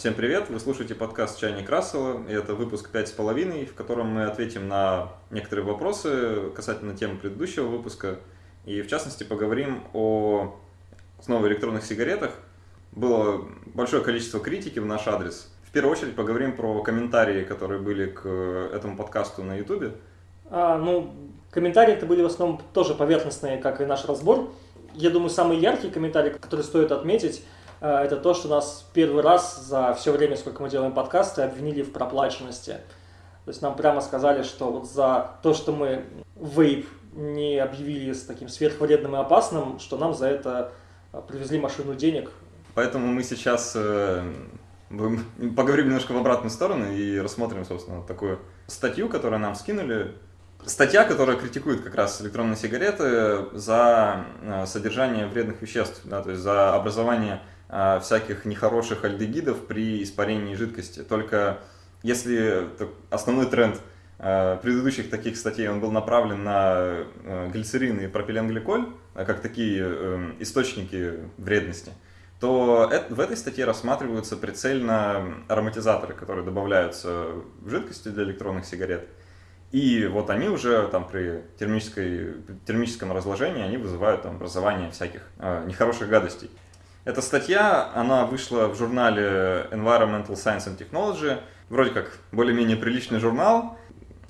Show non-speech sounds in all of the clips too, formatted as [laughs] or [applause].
Всем привет! Вы слушаете подкаст «Чайник Рассела», и это выпуск пять с половиной, в котором мы ответим на некоторые вопросы касательно темы предыдущего выпуска, и в частности поговорим о снова электронных сигаретах. Было большое количество критики в наш адрес. В первую очередь поговорим про комментарии, которые были к этому подкасту на YouTube. А, ну, комментарии это были в основном тоже поверхностные, как и наш разбор. Я думаю, самый яркий комментарий, который стоит отметить – Э, это то, что нас первый раз за все время, сколько мы делаем подкасты, обвинили в проплаченности. То есть нам прямо сказали, что вот за то, что мы вейп не объявили с таким сверхвредным и опасным, что нам за это э, привезли машину денег. Поэтому мы сейчас э, [laughs] поговорим немножко в обратную сторону и рассмотрим, собственно, такую статью, которую нам скинули. Статья, которая критикует как раз электронные сигареты за содержание вредных веществ, да, то есть за образование всяких нехороших альдегидов при испарении жидкости. Только если основной тренд а, предыдущих таких статей он был направлен на а, глицерин и пропиленгликоль, как такие эм, источники вредности, то в этой статье рассматриваются прицельно ароматизаторы, которые добавляются в жидкости для электронных сигарет. И вот они уже там при термической, термическом разложении они вызывают там, образование всяких э, нехороших гадостей. Эта статья, она вышла в журнале Environmental Science and Technology, вроде как более-менее приличный журнал.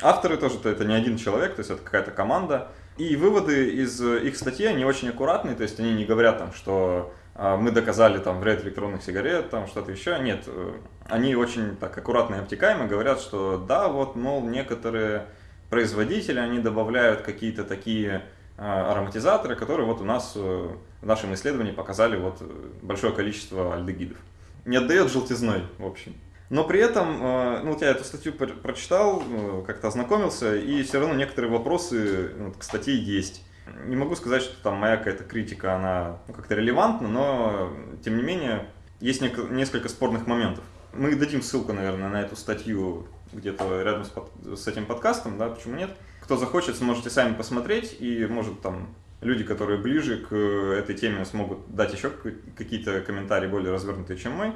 Авторы тоже, то это не один человек, то есть это какая-то команда. И выводы из их статьи, они очень аккуратные, то есть они не говорят там, что а, мы доказали там вред электронных сигарет, там что-то еще. Нет, э, они очень так аккуратно и обтекаемо говорят, что да, вот, мол, некоторые производители, они добавляют какие-то такие ароматизаторы, которые вот у нас э, в нашем исследовании показали вот э, большое количество альдегидов. Не отдает желтизной, в общем. Но при этом, э, ну вот я эту статью прочитал, как-то ознакомился, и все равно некоторые вопросы ну, к статье есть. Не могу сказать, что там моя какая-то критика, она ну, как-то релевантна, но тем не менее есть несколько спорных моментов. Мы дадим ссылку, наверное, на эту статью где-то рядом с, под, с этим подкастом, да, почему нет. Кто захочет, сможете сами посмотреть, и может там люди, которые ближе к этой теме, смогут дать еще какие-то комментарии более развернутые, чем мой.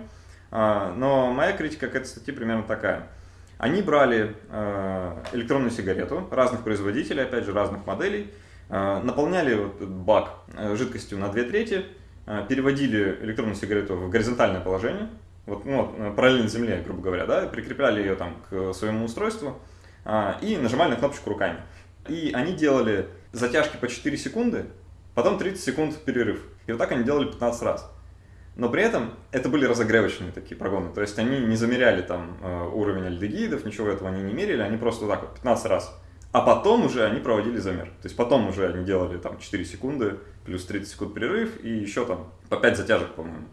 А, но моя критика к этой статье примерно такая. Они брали а, электронную сигарету разных производителей, опять же, разных моделей, а, наполняли вот бак жидкостью на 2 трети, переводили электронную сигарету в горизонтальное положение, вот, ну, параллельно земле, грубо говоря, да, прикрепляли ее там к своему устройству и нажимали на кнопочку руками. И они делали затяжки по 4 секунды, потом 30 секунд перерыв. И вот так они делали 15 раз. Но при этом это были разогревочные такие прогоны. То есть они не замеряли там э, уровень альдегидов, ничего этого они не мерили, они просто вот так вот 15 раз. А потом уже они проводили замер. То есть потом уже они делали там 4 секунды, плюс 30 секунд перерыв и еще там по 5 затяжек, по-моему.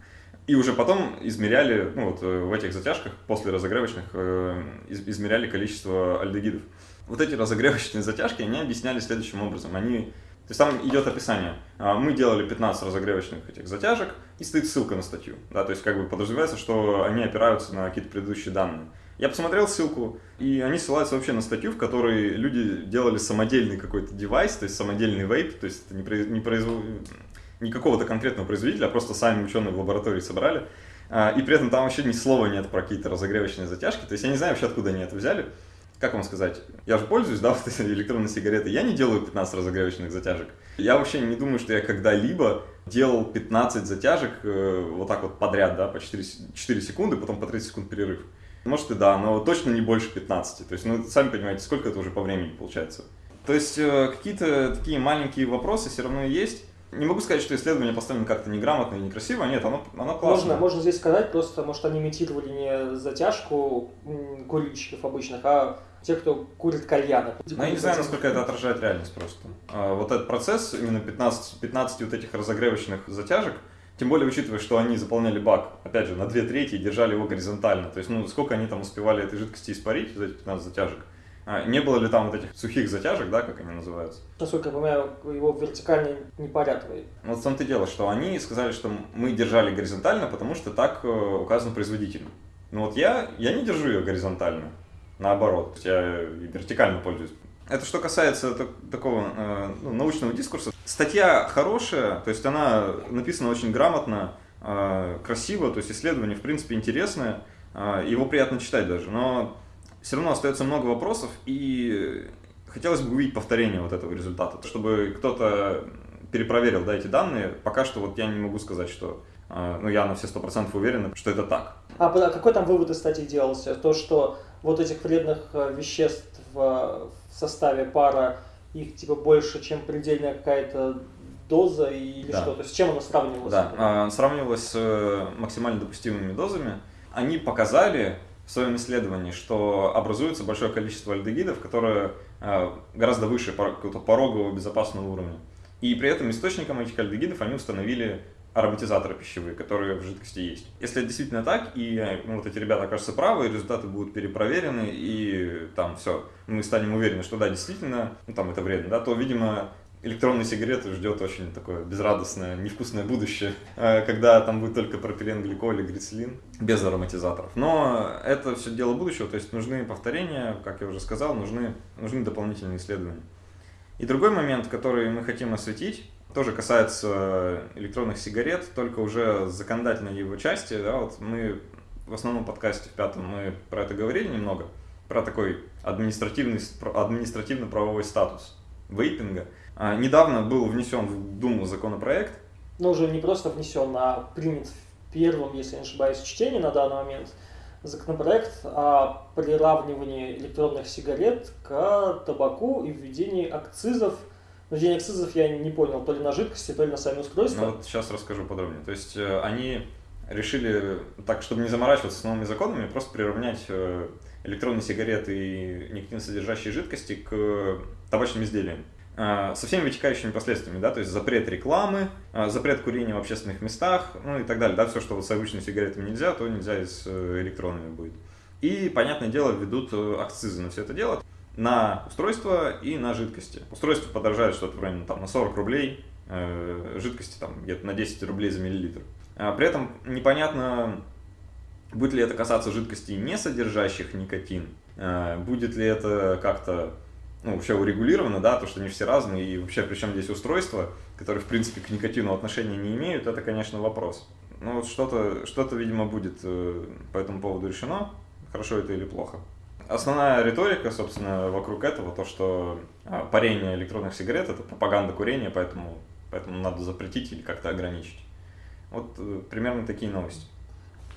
И уже потом измеряли, ну вот э, в этих затяжках, после разогревочных, э, измеряли количество альдегидов. Вот эти разогревочные затяжки, они объясняли следующим образом. Они, то есть там идет описание. А, мы делали 15 разогревочных этих затяжек, и стоит ссылка на статью. Да, то есть как бы подразумевается, что они опираются на какие-то предыдущие данные. Я посмотрел ссылку, и они ссылаются вообще на статью, в которой люди делали самодельный какой-то девайс, то есть самодельный вейп, то есть это не, произ... не, производ не какого-то конкретного производителя, а просто сами ученые в лаборатории собрали. А, и при этом там вообще ни слова нет про какие-то разогревочные затяжки. То есть я не знаю вообще, откуда они это взяли. Как вам сказать? Я же пользуюсь, да, [laughs] вот этой электронной сигаретой. Я не делаю 15 разогревочных затяжек. Я вообще не думаю, что я когда-либо делал 15 затяжек э, вот так вот подряд, да, по 4, 4 секунды, потом по 30 секунд перерыв. Может и да, но точно не больше 15. То есть, ну, сами понимаете, сколько это уже по времени получается. То есть, э, какие-то такие маленькие вопросы все равно есть. Не могу сказать, что исследование поставлено как-то неграмотно и некрасиво, нет, оно, оно классное. Можно, можно здесь сказать, просто, может, они имитировали не затяжку курильщиков обычных, а тех, кто курит кальяны. Ну, я не знаю, насколько это отражает реальность просто. А, вот этот процесс, именно 15, 15 вот этих разогревочных затяжек, тем более учитывая, что они заполняли бак, опять же, на 2 трети и держали его горизонтально. То есть, ну, сколько они там успевали этой жидкости испарить за эти 15 затяжек. А, не было ли там вот этих сухих затяжек, да, как они называются? Насколько я понимаю, его вертикально не парят. Вот в том-то дело, что они сказали, что мы держали горизонтально, потому что так э, указано производителем. Но вот я, я не держу ее горизонтально, наоборот, я вертикально пользуюсь. Это что касается такого э, ну, научного дискурса. Статья хорошая, то есть она написана очень грамотно, э, красиво, то есть исследование, в принципе, интересное, э, его приятно читать даже, но все равно остается много вопросов, и хотелось бы увидеть повторение вот этого результата, чтобы кто-то перепроверил да, эти данные. Пока что вот я не могу сказать, что э, ну, я на все сто процентов уверен, что это так. А какой там вывод из статьи делался? То, что вот этих вредных э, веществ в составе пара, их типа больше, чем предельная какая-то доза или да. что? То есть с чем она сравнивалась? Да, а, сравнивалась с э, максимально допустимыми дозами. Они показали в своем исследовании, что образуется большое количество альдегидов, которые э, гораздо выше какого-то порогового безопасного уровня. И при этом источником этих альдегидов они установили ароматизаторы пищевые, которые в жидкости есть. Если это действительно так, и ну, вот эти ребята окажутся правы, результаты будут перепроверены, и там все, мы станем уверены, что да, действительно, ну там это вредно, да, то, видимо, электронные сигареты ждет очень такое безрадостное, невкусное будущее, э, когда там будет только пропиленгликоль и грицелин без ароматизаторов. Но это все дело будущего, то есть нужны повторения, как я уже сказал, нужны, нужны дополнительные исследования. И другой момент, который мы хотим осветить, тоже касается электронных сигарет, только уже законодательной его части. Да, вот мы в основном подкасте в пятом мы про это говорили немного, про такой административный, административно-правовой статус вейпинга. А, недавно был внесен в Думу законопроект. Ну, уже не просто внесен, а принят в первом, если не ошибаюсь, чтении на данный момент законопроект о приравнивании электронных сигарет к табаку и введении акцизов – денег акцизов я не понял, то ли на жидкости, то ли на сами устройства. Ну вот сейчас расскажу подробнее. То есть э, они решили, так, чтобы не заморачиваться с новыми законами, просто приравнять э, электронные сигареты и никотинсодержащие жидкости к табачным изделиям э, со всеми вытекающими последствиями, да, то есть запрет рекламы, запрет курения в общественных местах, ну и так далее, да, все, что вот с обычными сигаретами нельзя, то нельзя и с электронными будет. И, понятное дело, введут акцизы на все это дело на устройство и на жидкости. Устройство подорожает что-то в районе там, на 40 рублей, э, жидкости там где-то на 10 рублей за миллилитр. А при этом непонятно, будет ли это касаться жидкостей, не содержащих никотин, э, будет ли это как-то ну, вообще урегулировано, да, то, что они все разные, и вообще причем здесь устройства, которые, в принципе, к никотину отношения не имеют, это, конечно, вопрос. Ну, вот что-то, что-то, видимо, будет э, по этому поводу решено, хорошо это или плохо. Основная риторика, собственно, вокруг этого, то, что а, парение электронных сигарет – это пропаганда курения, поэтому, поэтому надо запретить или как-то ограничить. Вот э, примерно такие новости.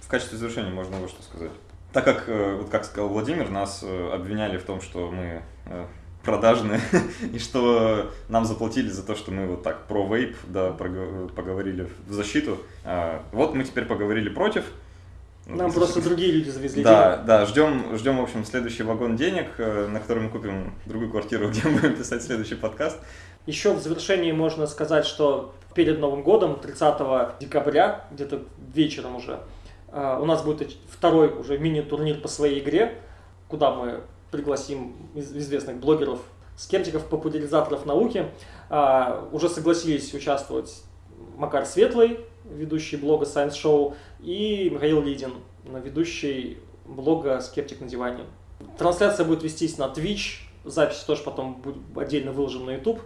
В качестве завершения можно вот что сказать. Так как, э, вот как сказал Владимир, нас э, обвиняли в том, что мы продажные, [laughs] и что нам заплатили за то, что мы вот так про вейп, да, поговорили в защиту. А, вот мы теперь поговорили против, нам просто другие люди завезли Да, денег. да, ждем, ждем, в общем, следующий вагон денег, э, на который мы купим другую квартиру, [laughs] где мы будем писать следующий подкаст. Еще в завершении можно сказать, что перед Новым годом, 30 декабря, где-то вечером уже, э, у нас будет второй уже мини-турнир по своей игре, куда мы пригласим известных блогеров, скептиков, популяризаторов науки. Э, уже согласились участвовать Макар Светлый, ведущий блога Science Show, и Михаил Лидин, ведущий блога «Скептик на диване». Трансляция будет вестись на Twitch, запись тоже потом будет отдельно выложена на YouTube.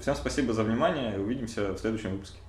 Всем спасибо за внимание, увидимся в следующем выпуске.